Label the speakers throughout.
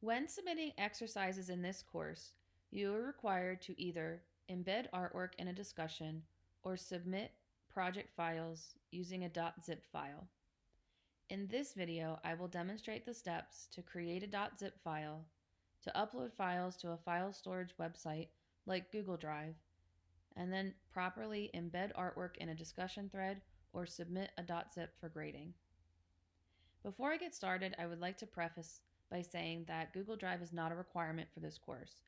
Speaker 1: When submitting exercises in this course, you are required to either embed artwork in a discussion or submit project files using a .zip file. In this video, I will demonstrate the steps to create a .zip file, to upload files to a file storage website like Google Drive, and then properly embed artwork in a discussion thread or submit a .zip for grading. Before I get started, I would like to preface by saying that Google Drive is not a requirement for this course.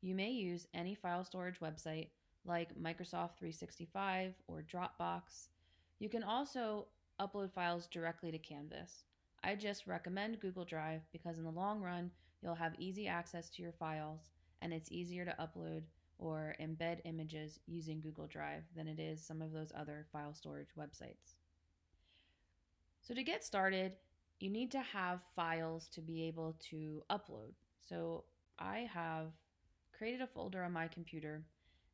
Speaker 1: You may use any file storage website like Microsoft 365 or Dropbox. You can also upload files directly to Canvas. I just recommend Google Drive because in the long run, you'll have easy access to your files and it's easier to upload or embed images using Google Drive than it is some of those other file storage websites. So to get started, you need to have files to be able to upload. So I have created a folder on my computer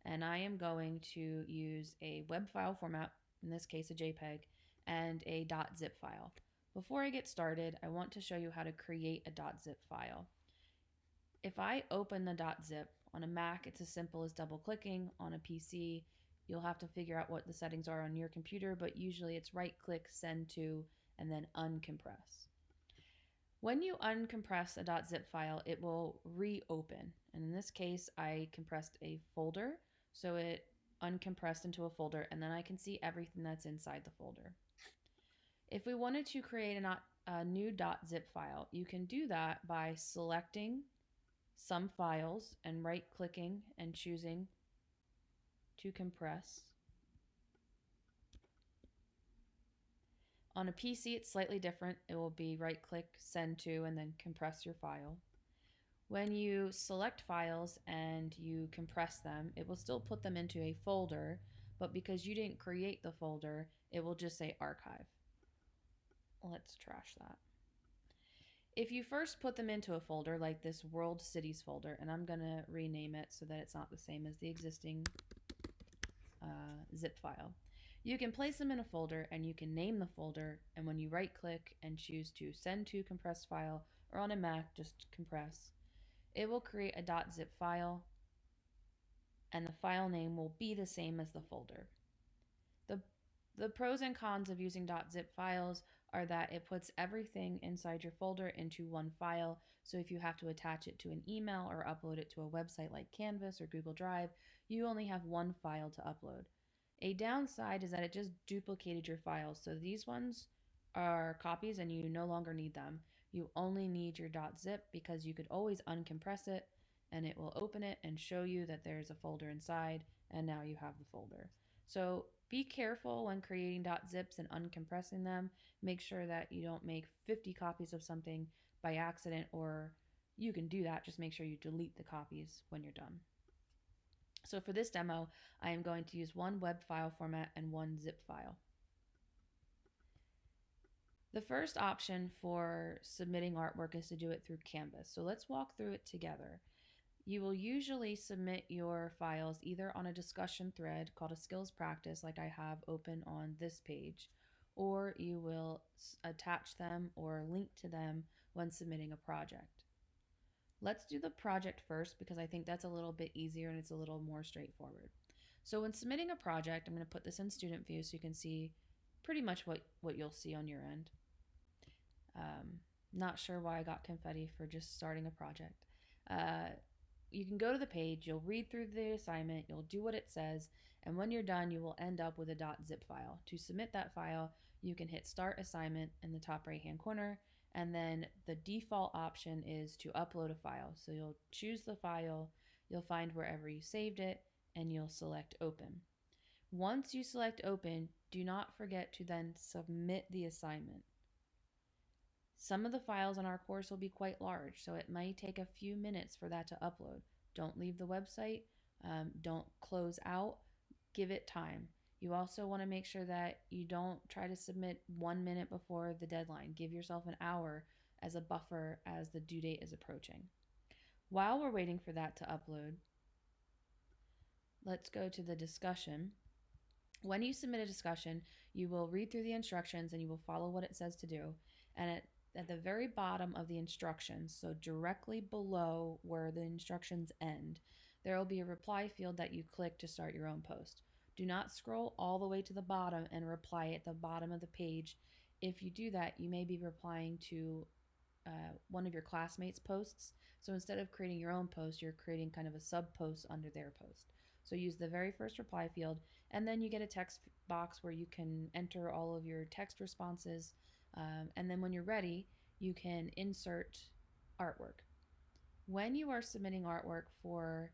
Speaker 1: and I am going to use a web file format, in this case a JPEG, and a .zip file. Before I get started, I want to show you how to create a .zip file. If I open the .zip on a Mac, it's as simple as double clicking. On a PC, you'll have to figure out what the settings are on your computer, but usually it's right click, send to, and then uncompress. When you uncompress a .zip file, it will reopen. And in this case, I compressed a folder, so it uncompressed into a folder, and then I can see everything that's inside the folder. If we wanted to create a, a new .zip file, you can do that by selecting some files and right clicking and choosing to compress. On a PC, it's slightly different. It will be right click, send to, and then compress your file. When you select files and you compress them, it will still put them into a folder, but because you didn't create the folder, it will just say archive. Let's trash that. If you first put them into a folder like this World Cities folder, and I'm going to rename it so that it's not the same as the existing uh, zip file, you can place them in a folder and you can name the folder. And when you right click and choose to send to compressed file or on a Mac, just compress, it will create a .zip file and the file name will be the same as the folder. The, the pros and cons of using .zip files are that it puts everything inside your folder into one file. So if you have to attach it to an email or upload it to a website like Canvas or Google Drive, you only have one file to upload. A downside is that it just duplicated your files. So these ones are copies and you no longer need them. You only need your .zip because you could always uncompress it and it will open it and show you that there's a folder inside and now you have the folder. So be careful when creating .zips and uncompressing them. Make sure that you don't make 50 copies of something by accident or you can do that. Just make sure you delete the copies when you're done. So for this demo, I am going to use one web file format and one zip file. The first option for submitting artwork is to do it through Canvas. So let's walk through it together. You will usually submit your files either on a discussion thread called a skills practice, like I have open on this page, or you will attach them or link to them when submitting a project. Let's do the project first because I think that's a little bit easier and it's a little more straightforward. So when submitting a project, I'm going to put this in student view so you can see pretty much what, what you'll see on your end. Um, not sure why I got confetti for just starting a project. Uh, you can go to the page, you'll read through the assignment, you'll do what it says, and when you're done, you will end up with a .zip file. To submit that file, you can hit Start Assignment in the top right-hand corner, and then the default option is to upload a file. So you'll choose the file, you'll find wherever you saved it, and you'll select Open. Once you select Open, do not forget to then submit the assignment. Some of the files on our course will be quite large, so it might take a few minutes for that to upload. Don't leave the website, um, don't close out, give it time. You also want to make sure that you don't try to submit one minute before the deadline. Give yourself an hour as a buffer as the due date is approaching. While we're waiting for that to upload, let's go to the discussion. When you submit a discussion, you will read through the instructions and you will follow what it says to do. And at at the very bottom of the instructions, so directly below where the instructions end, there will be a reply field that you click to start your own post. Do not scroll all the way to the bottom and reply at the bottom of the page. If you do that, you may be replying to uh, one of your classmates' posts. So instead of creating your own post, you're creating kind of a sub post under their post. So use the very first reply field, and then you get a text box where you can enter all of your text responses. Um, and then when you're ready, you can insert artwork. When you are submitting artwork for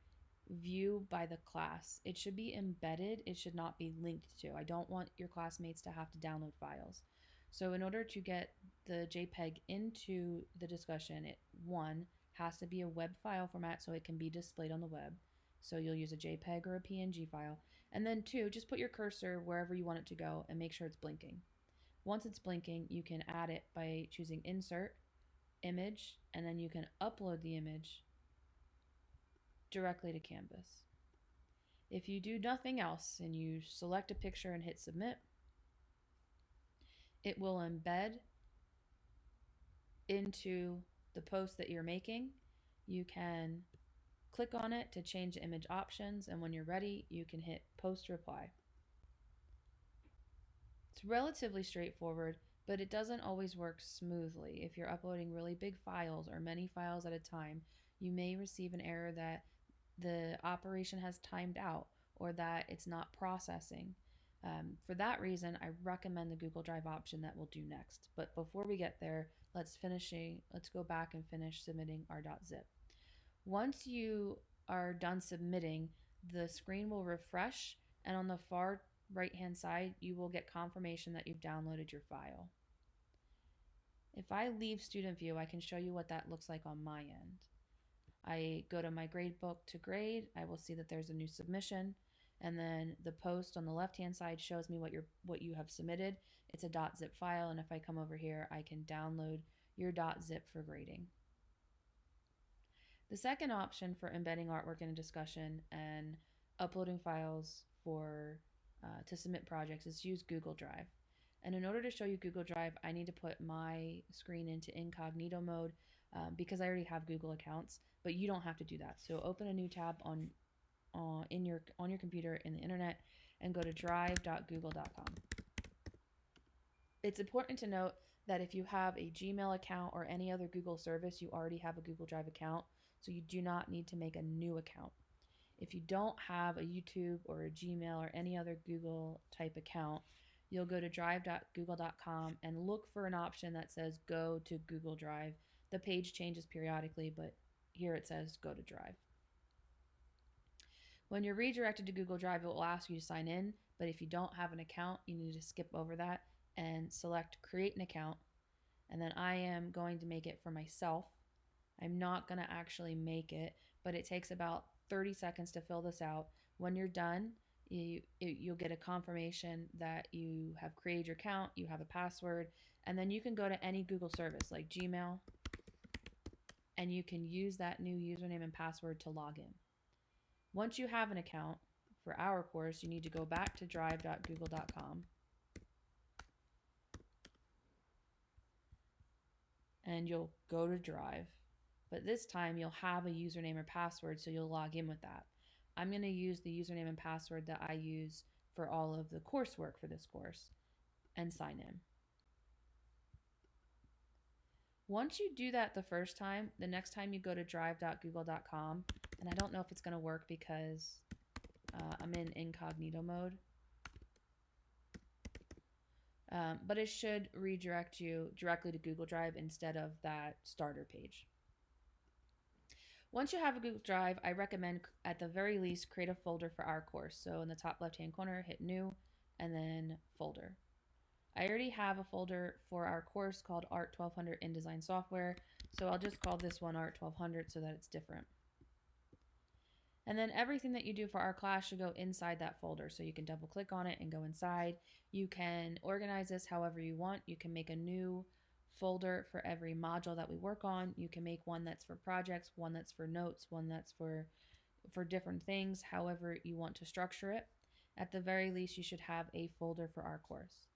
Speaker 1: view by the class, it should be embedded, it should not be linked to. I don't want your classmates to have to download files. So in order to get the JPEG into the discussion, it one has to be a web file format so it can be displayed on the web. So you'll use a JPEG or a PNG file. And then two, just put your cursor wherever you want it to go and make sure it's blinking. Once it's blinking, you can add it by choosing insert, image, and then you can upload the image directly to Canvas. If you do nothing else and you select a picture and hit submit, it will embed into the post that you're making. You can click on it to change the image options and when you're ready you can hit post reply. It's relatively straightforward but it doesn't always work smoothly. If you're uploading really big files or many files at a time you may receive an error that the operation has timed out or that it's not processing. Um, for that reason, I recommend the Google Drive option that we'll do next. But before we get there, let's finish let's go back and finish submitting our .zip. Once you are done submitting, the screen will refresh and on the far right hand side, you will get confirmation that you've downloaded your file. If I leave student view, I can show you what that looks like on my end. I go to my gradebook to grade, I will see that there's a new submission and then the post on the left hand side shows me what you what you have submitted. It's a .zip file and if I come over here, I can download your .zip for grading. The second option for embedding artwork in a discussion and uploading files for uh, to submit projects is use Google Drive. And in order to show you Google Drive, I need to put my screen into incognito mode um, because I already have Google accounts, but you don't have to do that. So open a new tab on uh, in your on your computer in the internet and go to drive.google.com. It's important to note that if you have a Gmail account or any other Google service, you already have a Google Drive account, so you do not need to make a new account. If you don't have a YouTube or a Gmail or any other Google type account, you'll go to drive.google.com and look for an option that says go to Google Drive. The page changes periodically, but here it says go to Drive. When you're redirected to Google Drive, it will ask you to sign in, but if you don't have an account, you need to skip over that and select create an account. And then I am going to make it for myself. I'm not going to actually make it, but it takes about 30 seconds to fill this out. When you're done, you, you'll get a confirmation that you have created your account, you have a password, and then you can go to any Google service like Gmail, and you can use that new username and password to log in. Once you have an account for our course, you need to go back to drive.google.com and you'll go to Drive. But this time you'll have a username or password, so you'll log in with that. I'm going to use the username and password that I use for all of the coursework for this course and sign in. Once you do that the first time, the next time you go to drive.google.com, and I don't know if it's going to work because uh, I'm in incognito mode. Um, but it should redirect you directly to Google Drive instead of that starter page. Once you have a Google Drive, I recommend at the very least create a folder for our course. So in the top left hand corner, hit new and then folder. I already have a folder for our course called Art 1200 InDesign Software, so I'll just call this one Art 1200 so that it's different. And then everything that you do for our class should go inside that folder. So you can double click on it and go inside. You can organize this however you want. You can make a new folder for every module that we work on. You can make one that's for projects, one that's for notes, one that's for for different things, however you want to structure it. At the very least, you should have a folder for our course.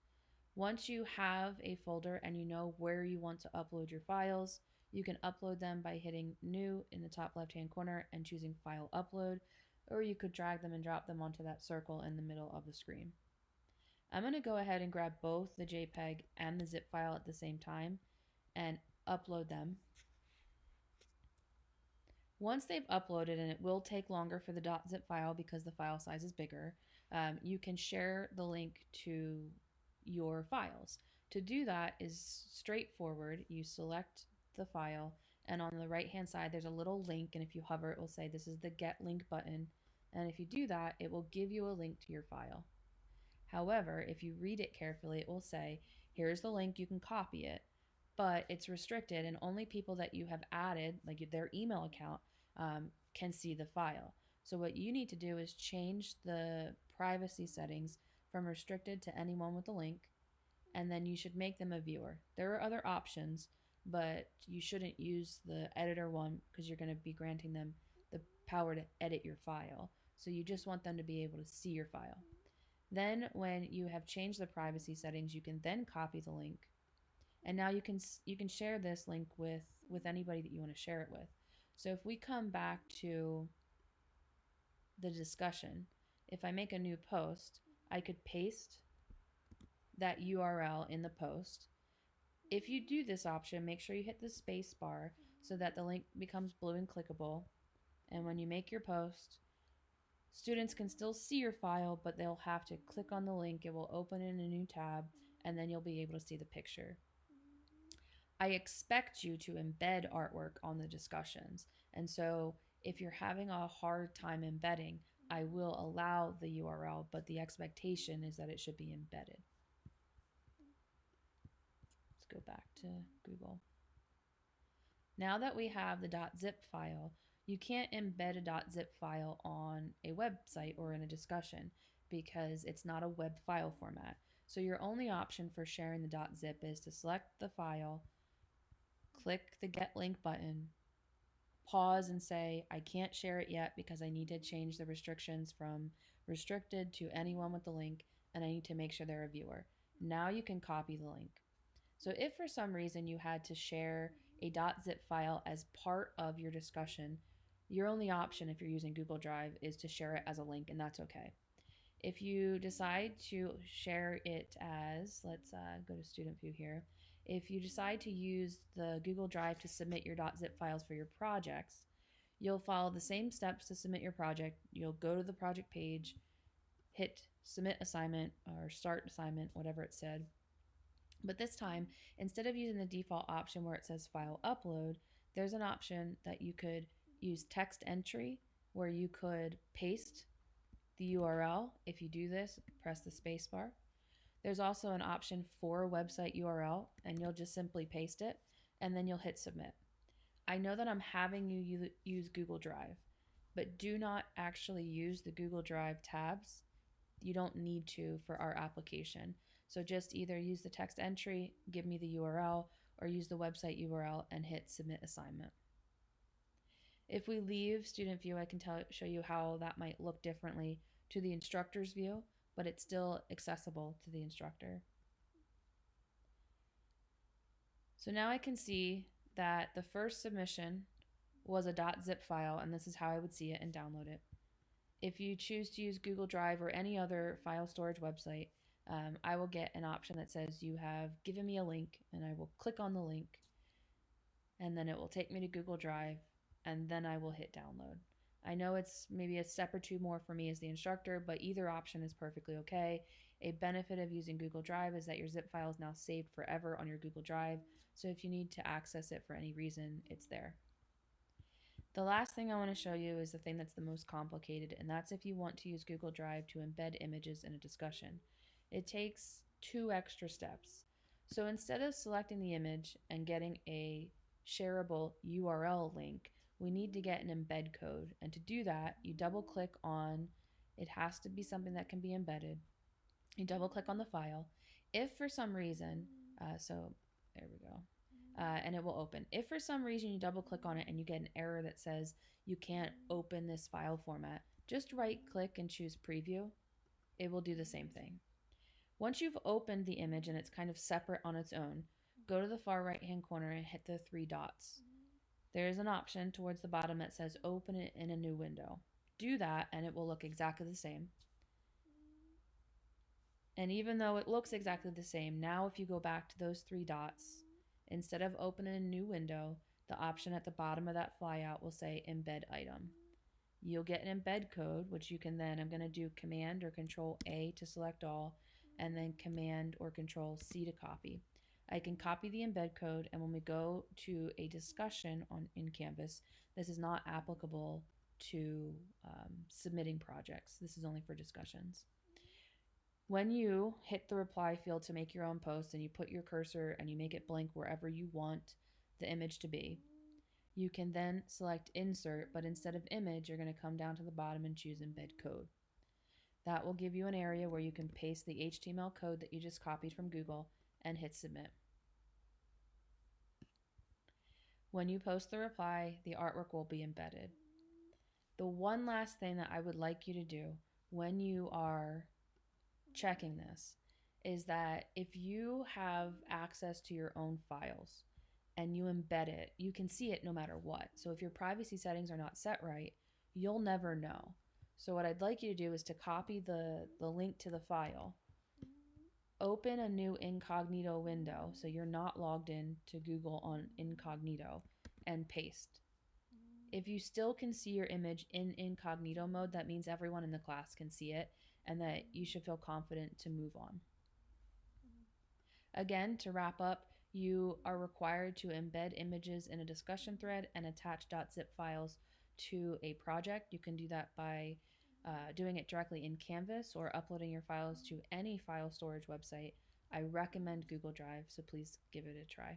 Speaker 1: Once you have a folder and you know where you want to upload your files, you can upload them by hitting New in the top left-hand corner and choosing File Upload, or you could drag them and drop them onto that circle in the middle of the screen. I'm going to go ahead and grab both the JPEG and the zip file at the same time and upload them. Once they've uploaded, and it will take longer for the .zip file because the file size is bigger, um, you can share the link to your files. To do that is straightforward. You select the file and on the right hand side there's a little link and if you hover it will say this is the get link button and if you do that it will give you a link to your file. However, if you read it carefully it will say here's the link you can copy it but it's restricted and only people that you have added like their email account um, can see the file. So what you need to do is change the privacy settings from restricted to anyone with a link and then you should make them a viewer. There are other options but you shouldn't use the editor one because you're going to be granting them the power to edit your file. So you just want them to be able to see your file. Then when you have changed the privacy settings, you can then copy the link. And now you can you can share this link with with anybody that you want to share it with. So if we come back to the discussion, if I make a new post, I could paste that URL in the post if you do this option, make sure you hit the space bar so that the link becomes blue and clickable. And when you make your post, students can still see your file, but they'll have to click on the link. It will open in a new tab, and then you'll be able to see the picture. I expect you to embed artwork on the discussions. And so if you're having a hard time embedding, I will allow the URL, but the expectation is that it should be embedded Let's go back to Google. Now that we have the .zip file, you can't embed a .zip file on a website or in a discussion because it's not a web file format. So your only option for sharing the .zip is to select the file, click the get link button, pause and say, I can't share it yet because I need to change the restrictions from restricted to anyone with the link and I need to make sure they're a viewer. Now you can copy the link. So if for some reason you had to share a .zip file as part of your discussion, your only option if you're using Google Drive is to share it as a link, and that's okay. If you decide to share it as, let's uh, go to student view here. If you decide to use the Google Drive to submit your .zip files for your projects, you'll follow the same steps to submit your project. You'll go to the project page, hit submit assignment or start assignment, whatever it said, but this time, instead of using the default option where it says file upload, there's an option that you could use text entry where you could paste the URL. If you do this, press the spacebar. There's also an option for website URL and you'll just simply paste it and then you'll hit submit. I know that I'm having you use Google Drive, but do not actually use the Google Drive tabs. You don't need to for our application. So just either use the text entry, give me the URL, or use the website URL and hit submit assignment. If we leave student view, I can tell, show you how that might look differently to the instructor's view, but it's still accessible to the instructor. So now I can see that the first submission was a .zip file, and this is how I would see it and download it. If you choose to use Google Drive or any other file storage website, um, I will get an option that says you have given me a link and I will click on the link and then it will take me to Google Drive and then I will hit download. I know it's maybe a step or two more for me as the instructor, but either option is perfectly okay. A benefit of using Google Drive is that your zip file is now saved forever on your Google Drive, so if you need to access it for any reason, it's there. The last thing I want to show you is the thing that's the most complicated, and that's if you want to use Google Drive to embed images in a discussion it takes two extra steps. So instead of selecting the image and getting a shareable URL link, we need to get an embed code. And to do that, you double click on, it has to be something that can be embedded. You double click on the file. If for some reason, uh, so there we go, uh, and it will open. If for some reason you double click on it and you get an error that says you can't open this file format, just right click and choose preview. It will do the same thing. Once you've opened the image and it's kind of separate on its own, go to the far right hand corner and hit the three dots. There is an option towards the bottom that says open it in a new window. Do that and it will look exactly the same. And even though it looks exactly the same, now if you go back to those three dots, instead of opening a new window, the option at the bottom of that flyout will say embed item. You'll get an embed code, which you can then, I'm going to do Command or Control A to select all, and then Command or Control C to copy. I can copy the embed code, and when we go to a discussion on in Canvas, this is not applicable to um, submitting projects. This is only for discussions. When you hit the reply field to make your own post and you put your cursor and you make it blank wherever you want the image to be, you can then select insert, but instead of image, you're going to come down to the bottom and choose embed code. That will give you an area where you can paste the HTML code that you just copied from Google and hit submit. When you post the reply, the artwork will be embedded. The one last thing that I would like you to do when you are checking this is that if you have access to your own files and you embed it, you can see it no matter what. So if your privacy settings are not set right, you'll never know. So what I'd like you to do is to copy the, the link to the file, open a new incognito window so you're not logged in to Google on incognito and paste. If you still can see your image in incognito mode, that means everyone in the class can see it and that you should feel confident to move on. Again, to wrap up, you are required to embed images in a discussion thread and attach .zip files to a project. You can do that by uh, doing it directly in Canvas or uploading your files to any file storage website. I recommend Google Drive, so please give it a try.